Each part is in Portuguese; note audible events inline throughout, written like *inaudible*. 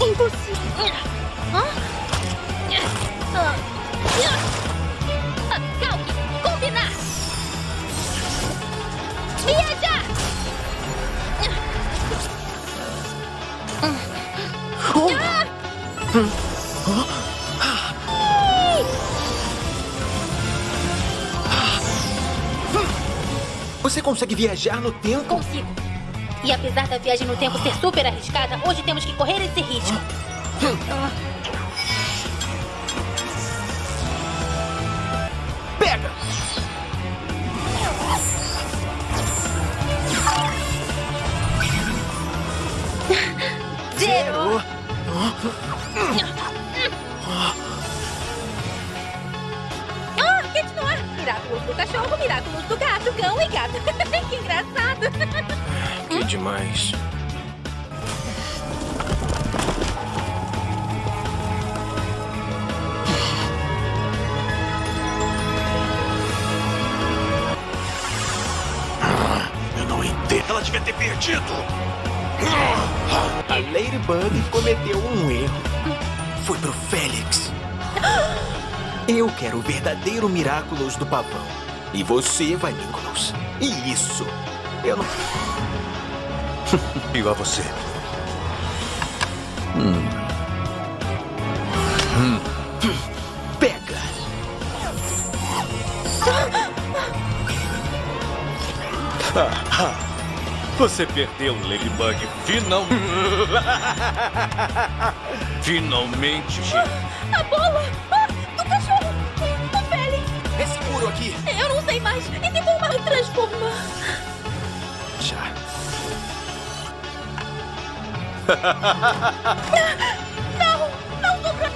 Impossível. Hã? Você consegue viajar no tempo? Consigo. E apesar da viagem no tempo ser super arriscada, hoje temos que correr esse risco. Ah, continuar. Miraculos do cachorro, miraculos do gato, cão e gato. *laughs* que engraçado. Que demais. Eu não entendo. Ela devia ter perdido. A Ladybug cometeu um erro. Foi pro Félix. Eu quero o verdadeiro Miraculous do pavão. E você vai, Nicholas. E isso. Eu não. *laughs* Digo a você. Pega! *laughs* Você perdeu, Ladybug. Final... *laughs* Finalmente. A bola! Ah, do cachorro! O Félix! É seguro aqui. Eu não sei mais. E se for me transformar? Já. *laughs* Não! Não sou pra...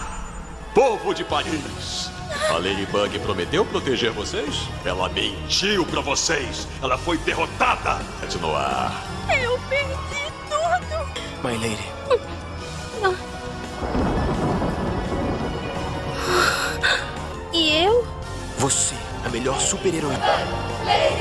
*laughs* Povo de Paris. A Ladybug prometeu proteger vocês? Ela mentiu pra vocês. Ela foi derrotada. Continuar. Eu perdi tudo! My Lady. E eu? Você, a melhor super-heroína. Ladybug!